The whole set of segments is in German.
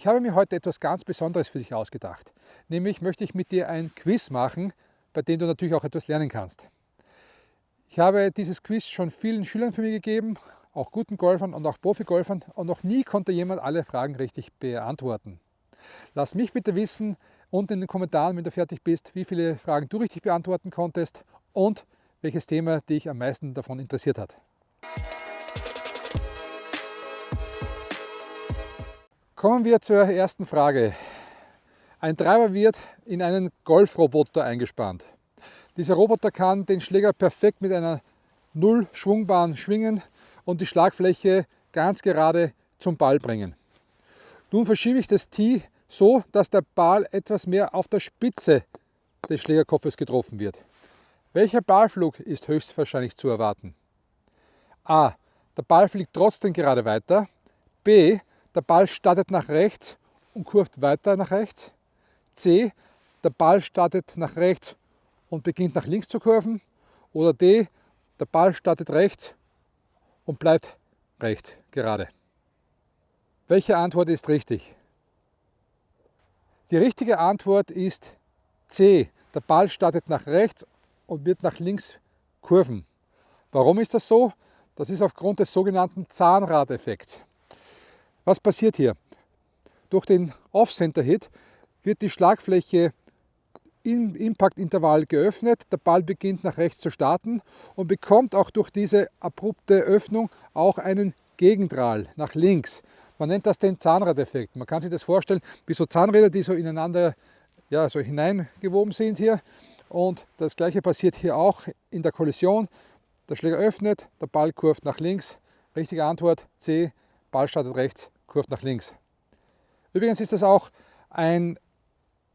Ich habe mir heute etwas ganz Besonderes für dich ausgedacht. Nämlich möchte ich mit dir ein Quiz machen, bei dem du natürlich auch etwas lernen kannst. Ich habe dieses Quiz schon vielen Schülern für mich gegeben, auch guten Golfern und auch Profi-Golfern und noch nie konnte jemand alle Fragen richtig beantworten. Lass mich bitte wissen unten in den Kommentaren, wenn du fertig bist, wie viele Fragen du richtig beantworten konntest und welches Thema dich am meisten davon interessiert hat. Kommen wir zur ersten Frage. Ein Treiber wird in einen Golfroboter eingespannt. Dieser Roboter kann den Schläger perfekt mit einer Null-Schwungbahn schwingen und die Schlagfläche ganz gerade zum Ball bringen. Nun verschiebe ich das Tee so, dass der Ball etwas mehr auf der Spitze des Schlägerkopfes getroffen wird. Welcher Ballflug ist höchstwahrscheinlich zu erwarten? A. Der Ball fliegt trotzdem gerade weiter. B. Der Ball startet nach rechts und kurft weiter nach rechts. C. Der Ball startet nach rechts und beginnt nach links zu kurven. Oder D. Der Ball startet rechts und bleibt rechts gerade. Welche Antwort ist richtig? Die richtige Antwort ist C. Der Ball startet nach rechts und wird nach links kurven. Warum ist das so? Das ist aufgrund des sogenannten Zahnradeffekts. Was passiert hier? Durch den Off-Center-Hit wird die Schlagfläche im Impactintervall geöffnet, der Ball beginnt nach rechts zu starten und bekommt auch durch diese abrupte Öffnung auch einen Gegendrall nach links. Man nennt das den Zahnradeffekt. Man kann sich das vorstellen wie so Zahnräder, die so ineinander ja, so hineingewoben sind hier. Und das gleiche passiert hier auch in der Kollision. Der Schläger öffnet, der Ball kurft nach links. Richtige Antwort C, Ball startet rechts, kurft nach links. Übrigens ist das auch ein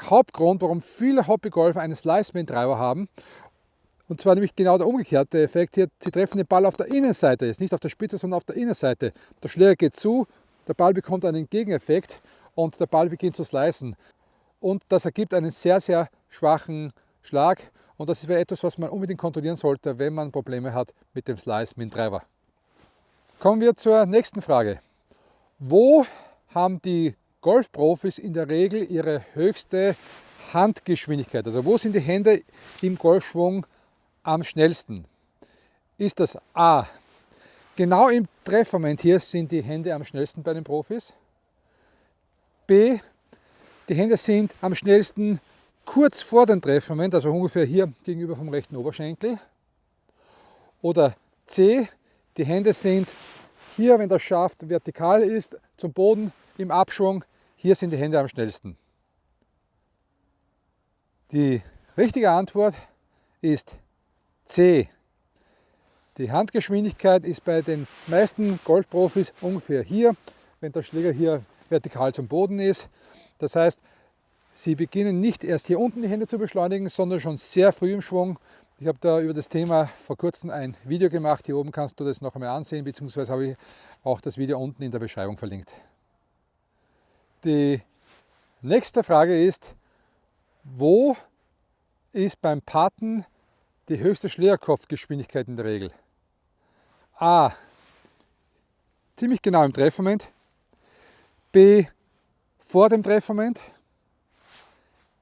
Hauptgrund, warum viele Hobbygolfer einen Slice-Main-Treiber haben. Und zwar nämlich genau der umgekehrte Effekt hier. Sie treffen den Ball auf der Innenseite, jetzt nicht auf der Spitze, sondern auf der Innenseite. Der Schläger geht zu, der Ball bekommt einen Gegeneffekt und der Ball beginnt zu slicen. Und das ergibt einen sehr, sehr schwachen Schlag. Und das wäre etwas, was man unbedingt kontrollieren sollte, wenn man Probleme hat mit dem Slice mit dem Treiber. Kommen wir zur nächsten Frage. Wo haben die Golfprofis in der Regel ihre höchste Handgeschwindigkeit? Also wo sind die Hände im Golfschwung am schnellsten? Ist das A. Genau im Treffmoment hier sind die Hände am schnellsten bei den Profis. B. Die Hände sind am schnellsten kurz vor dem Treffmoment, also ungefähr hier gegenüber vom rechten Oberschenkel. Oder C. Die Hände sind hier, wenn der Schaft vertikal ist, zum Boden im Abschwung, hier sind die Hände am schnellsten. Die richtige Antwort ist C. Die Handgeschwindigkeit ist bei den meisten Golfprofis ungefähr hier, wenn der Schläger hier vertikal zum Boden ist. Das heißt, sie beginnen nicht erst hier unten die Hände zu beschleunigen, sondern schon sehr früh im Schwung ich habe da über das Thema vor kurzem ein Video gemacht. Hier oben kannst du das noch einmal ansehen, beziehungsweise habe ich auch das Video unten in der Beschreibung verlinkt. Die nächste Frage ist, wo ist beim Paten die höchste Schlägerkopfgeschwindigkeit in der Regel? A. Ziemlich genau im Treffmoment. B. Vor dem Treffmoment.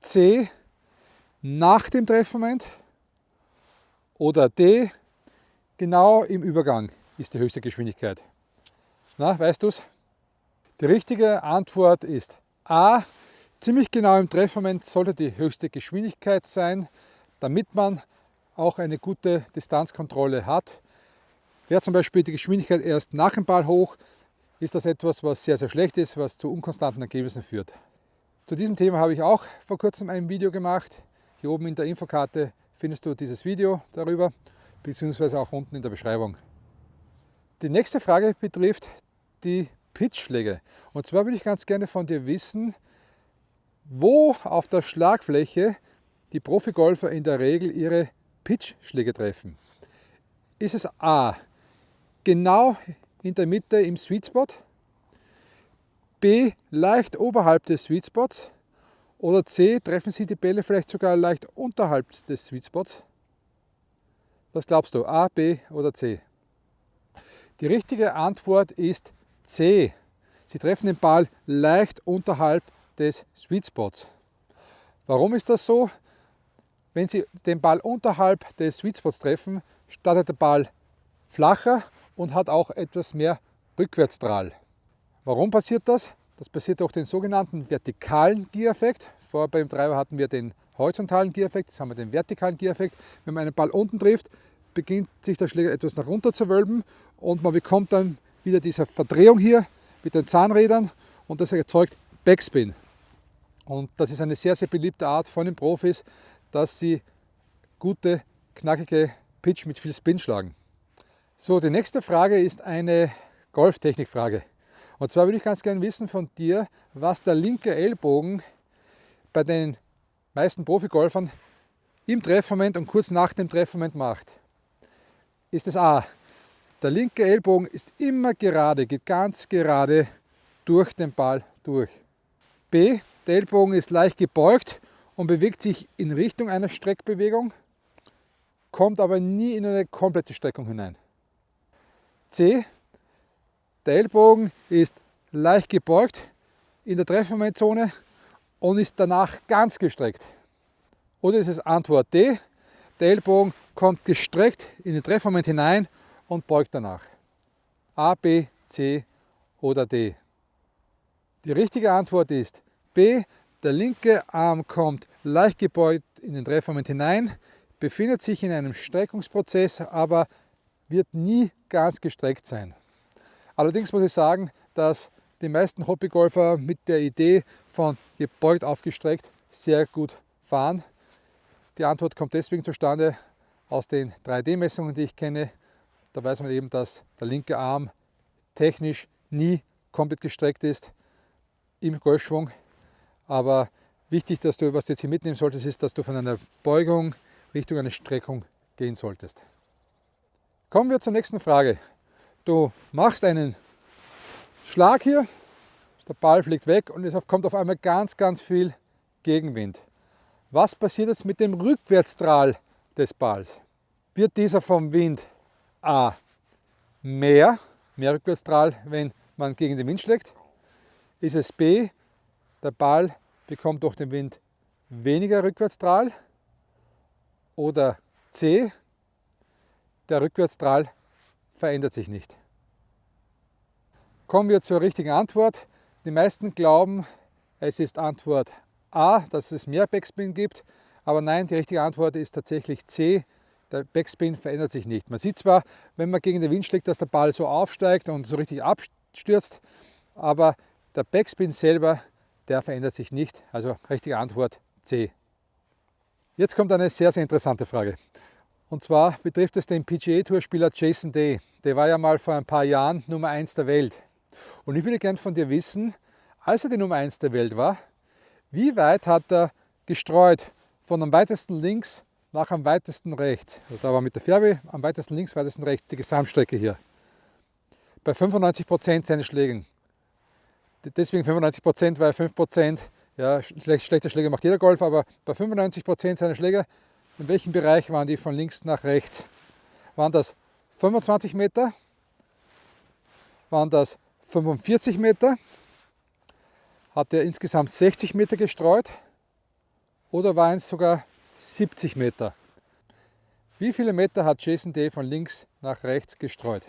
C. Nach dem Treffmoment. Oder D, genau im Übergang ist die höchste Geschwindigkeit. Na, weißt du es? Die richtige Antwort ist A. Ziemlich genau im Treffmoment sollte die höchste Geschwindigkeit sein, damit man auch eine gute Distanzkontrolle hat. Wäre zum Beispiel die Geschwindigkeit erst nach dem Ball hoch, ist das etwas, was sehr, sehr schlecht ist, was zu unkonstanten Ergebnissen führt. Zu diesem Thema habe ich auch vor kurzem ein Video gemacht. Hier oben in der Infokarte findest du dieses Video darüber, beziehungsweise auch unten in der Beschreibung. Die nächste Frage betrifft die Pitchschläge. Und zwar würde ich ganz gerne von dir wissen, wo auf der Schlagfläche die Profigolfer in der Regel ihre Pitchschläge treffen. Ist es A, genau in der Mitte im Sweet Spot, B, leicht oberhalb des Sweet Spots oder C, treffen Sie die Bälle vielleicht sogar leicht unterhalb des Sweet Spots? Was glaubst du, A, B oder C? Die richtige Antwort ist C. Sie treffen den Ball leicht unterhalb des Sweet Spots. Warum ist das so? Wenn Sie den Ball unterhalb des Sweet Spots treffen, startet der Ball flacher und hat auch etwas mehr Rückwärtsstrahl. Warum passiert das? Das passiert durch den sogenannten vertikalen Giereffekt. Vorher beim Treiber hatten wir den horizontalen Giereffekt, jetzt haben wir den vertikalen Giereffekt. Wenn man einen Ball unten trifft, beginnt sich der Schläger etwas nach unten zu wölben und man bekommt dann wieder diese Verdrehung hier mit den Zahnrädern und das erzeugt Backspin. Und das ist eine sehr, sehr beliebte Art von den Profis, dass sie gute, knackige Pitch mit viel Spin schlagen. So, die nächste Frage ist eine Golftechnikfrage. Und zwar würde ich ganz gerne wissen von dir, was der linke Ellbogen bei den meisten Profigolfern im Treffmoment und kurz nach dem Treffmoment macht. Ist es A. Der linke Ellbogen ist immer gerade, geht ganz gerade durch den Ball durch. B. Der Ellbogen ist leicht gebeugt und bewegt sich in Richtung einer Streckbewegung, kommt aber nie in eine komplette Streckung hinein. C. Der Ellbogen ist leicht gebeugt in der Treffmomentzone und ist danach ganz gestreckt. Oder ist es Antwort D. Der Ellbogen kommt gestreckt in den Treffmoment hinein und beugt danach. A, B, C oder D. Die richtige Antwort ist B. Der linke Arm kommt leicht gebeugt in den Treffmoment hinein, befindet sich in einem Streckungsprozess, aber wird nie ganz gestreckt sein. Allerdings muss ich sagen, dass die meisten Hobbygolfer mit der Idee von gebeugt aufgestreckt sehr gut fahren. Die Antwort kommt deswegen zustande aus den 3D-Messungen, die ich kenne. Da weiß man eben, dass der linke Arm technisch nie komplett gestreckt ist im Golfschwung. Aber wichtig, dass du, was du jetzt hier mitnehmen solltest, ist, dass du von einer Beugung Richtung einer Streckung gehen solltest. Kommen wir zur nächsten Frage. Du machst einen Schlag hier, der Ball fliegt weg und es kommt auf einmal ganz, ganz viel Gegenwind. Was passiert jetzt mit dem Rückwärtsstrahl des Balls? Wird dieser vom Wind A mehr, mehr Rückwärtsstrahl, wenn man gegen den Wind schlägt? Ist es B, der Ball bekommt durch den Wind weniger Rückwärtsstrahl oder C, der Rückwärtsstrahl verändert sich nicht. Kommen wir zur richtigen Antwort. Die meisten glauben, es ist Antwort A, dass es mehr Backspin gibt, aber nein, die richtige Antwort ist tatsächlich C, der Backspin verändert sich nicht. Man sieht zwar, wenn man gegen den Wind schlägt, dass der Ball so aufsteigt und so richtig abstürzt, aber der Backspin selber der verändert sich nicht. Also richtige Antwort C. Jetzt kommt eine sehr, sehr interessante Frage. Und zwar betrifft es den PGA-Tourspieler Jason Day. Der war ja mal vor ein paar Jahren Nummer 1 der Welt. Und ich würde gern von dir wissen, als er die Nummer 1 der Welt war, wie weit hat er gestreut von am weitesten links nach am weitesten rechts. Also da war mit der Fährwe am weitesten links, weitesten rechts die Gesamtstrecke hier. Bei 95 Prozent seines Schlägen deswegen 95 Prozent, weil 5 Prozent, ja, schlechte Schläge macht jeder Golf, aber bei 95 Prozent seiner Schläge, in welchem Bereich waren die von links nach rechts? Waren das 25 Meter? Waren das 45 Meter? Hat er insgesamt 60 Meter gestreut? Oder waren es sogar 70 Meter? Wie viele Meter hat Jason Day von links nach rechts gestreut?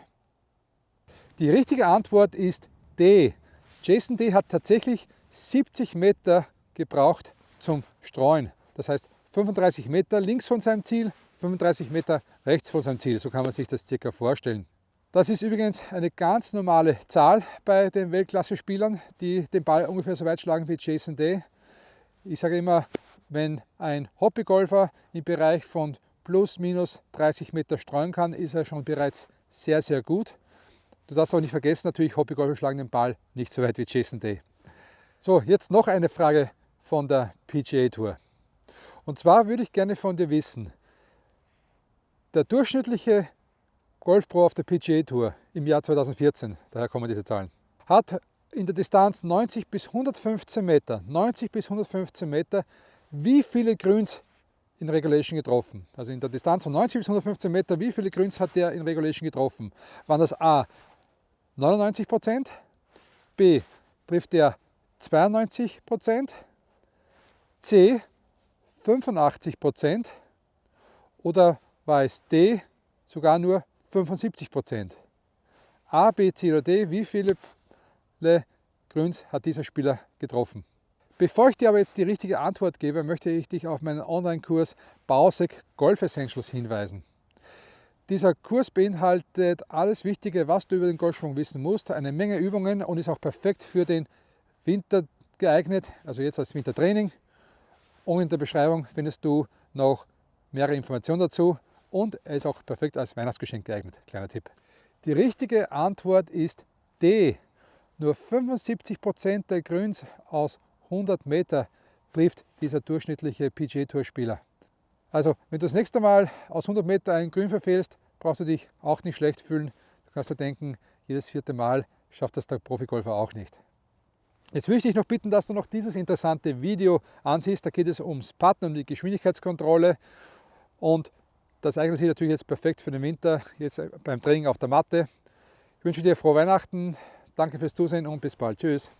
Die richtige Antwort ist D. Jason D hat tatsächlich 70 Meter gebraucht zum Streuen. Das heißt 35 Meter links von seinem Ziel, 35 Meter rechts von seinem Ziel. So kann man sich das circa vorstellen. Das ist übrigens eine ganz normale Zahl bei den Weltklasse-Spielern, die den Ball ungefähr so weit schlagen wie Jason Day. Ich sage immer, wenn ein Hobbygolfer im Bereich von plus minus 30 Meter streuen kann, ist er schon bereits sehr, sehr gut. Du darfst auch nicht vergessen, natürlich Hobbygolfer schlagen den Ball nicht so weit wie Jason Day. So, jetzt noch eine Frage von der PGA Tour. Und zwar würde ich gerne von dir wissen, der durchschnittliche Golfpro auf der PGA Tour im Jahr 2014, daher kommen diese Zahlen, hat in der Distanz 90 bis 115 Meter, 90 bis 115 Meter, wie viele Grüns in Regulation getroffen? Also in der Distanz von 90 bis 115 Meter, wie viele Grüns hat der in Regulation getroffen? Waren das A 99 Prozent, B trifft er 92% C 85% oder war es D sogar nur 75% A, B, C oder D, wie viele Grüns hat dieser Spieler getroffen? Bevor ich dir aber jetzt die richtige Antwort gebe, möchte ich dich auf meinen Online-Kurs Bausek Golf Essentials hinweisen. Dieser Kurs beinhaltet alles Wichtige, was du über den Golfschwung wissen musst, eine Menge Übungen und ist auch perfekt für den Winter geeignet, also jetzt als Wintertraining. Und in der Beschreibung findest du noch mehrere Informationen dazu und er ist auch perfekt als Weihnachtsgeschenk geeignet. Kleiner Tipp. Die richtige Antwort ist D. Nur 75% der Grüns aus 100 Meter trifft dieser durchschnittliche PGA-Tour-Spieler. Also, wenn du das nächste Mal aus 100 Meter einen Grün verfehlst, brauchst du dich auch nicht schlecht fühlen. Du kannst dir denken, jedes vierte Mal schafft das der Profigolfer auch nicht. Jetzt würde ich noch bitten, dass du noch dieses interessante Video ansiehst. Da geht es ums Putten, um die Geschwindigkeitskontrolle. Und das eignet sich natürlich jetzt perfekt für den Winter, jetzt beim Training auf der Matte. Ich wünsche dir frohe Weihnachten, danke fürs Zusehen und bis bald. Tschüss.